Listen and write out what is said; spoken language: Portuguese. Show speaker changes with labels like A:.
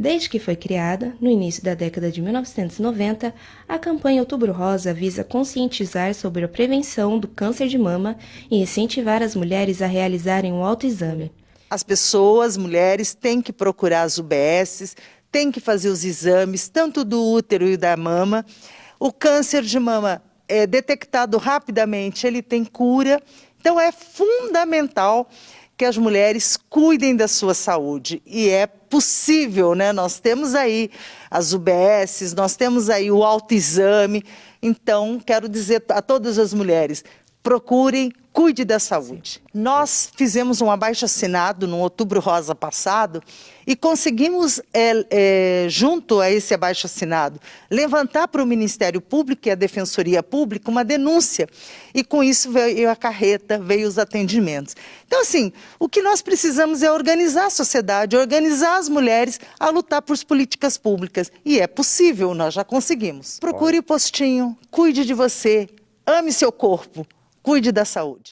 A: Desde que foi criada, no início da década de 1990, a campanha Outubro Rosa visa conscientizar sobre a prevenção do câncer de mama e incentivar as mulheres a realizarem um autoexame.
B: As pessoas, mulheres, têm que procurar as UBSs, têm que fazer os exames, tanto do útero e da mama. O câncer de mama é detectado rapidamente, ele tem cura, então é fundamental que as mulheres cuidem da sua saúde. E é possível, né? Nós temos aí as UBSs, nós temos aí o autoexame. Então, quero dizer a todas as mulheres, procurem, cuide da saúde. Nós fizemos um abaixo-assinado no Outubro Rosa passado e conseguimos, é, é, junto a esse abaixo-assinado, levantar para o Ministério Público e a Defensoria Pública uma denúncia. E com isso veio a carreta, veio os atendimentos. Então, assim, o que nós precisamos é organizar a sociedade, organizar as mulheres a lutar por políticas públicas. E é possível, nós já conseguimos. Procure o postinho, cuide de você, ame seu corpo. Cuide da saúde.